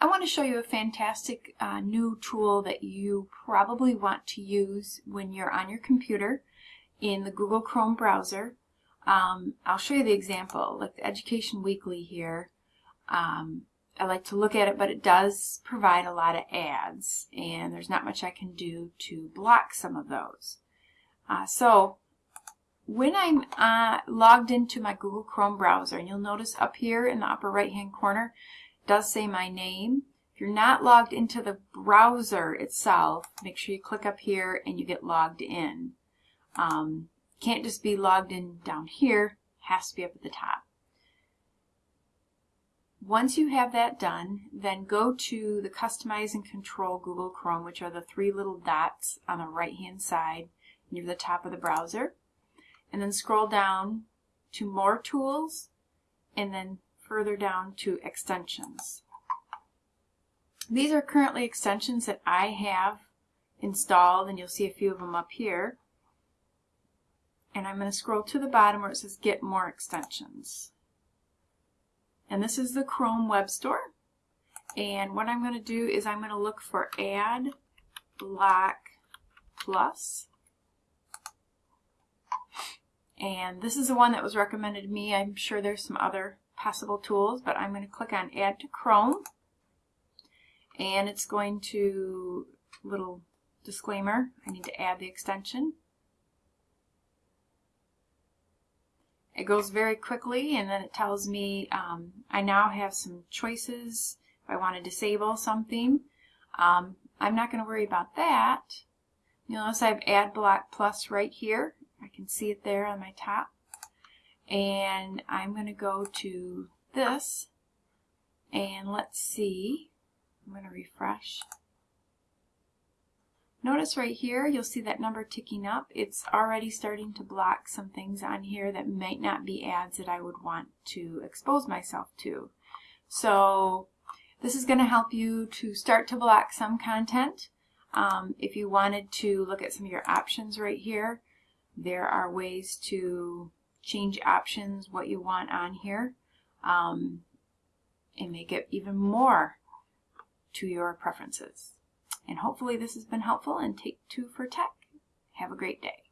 I want to show you a fantastic uh, new tool that you probably want to use when you're on your computer in the Google Chrome browser. Um, I'll show you the example, like the Education Weekly here. Um, I like to look at it, but it does provide a lot of ads, and there's not much I can do to block some of those. Uh, so when I'm uh, logged into my Google Chrome browser, and you'll notice up here in the upper right hand corner, does say my name. If you're not logged into the browser itself, make sure you click up here and you get logged in. Um, can't just be logged in down here, has to be up at the top. Once you have that done, then go to the Customize and Control Google Chrome, which are the three little dots on the right-hand side near the top of the browser. And then scroll down to More Tools, and then further down to Extensions. These are currently extensions that I have installed, and you'll see a few of them up here. And I'm going to scroll to the bottom where it says Get More Extensions. And this is the Chrome Web Store. And what I'm going to do is I'm going to look for Ad Block Plus. And this is the one that was recommended to me. I'm sure there's some other possible tools, but I'm going to click on Add to Chrome. And it's going to, little disclaimer, I need to add the extension. It goes very quickly and then it tells me um, I now have some choices if I want to disable something. Um, I'm not going to worry about that. You'll notice I have Adblock Plus right here. I can see it there on my top. And I'm going to go to this and let's see. I'm going to refresh. Notice right here, you'll see that number ticking up. It's already starting to block some things on here that might not be ads that I would want to expose myself to. So this is going to help you to start to block some content. Um, if you wanted to look at some of your options right here, there are ways to change options, what you want on here, um, and make it even more to your preferences. And hopefully this has been helpful and take two for tech. Have a great day.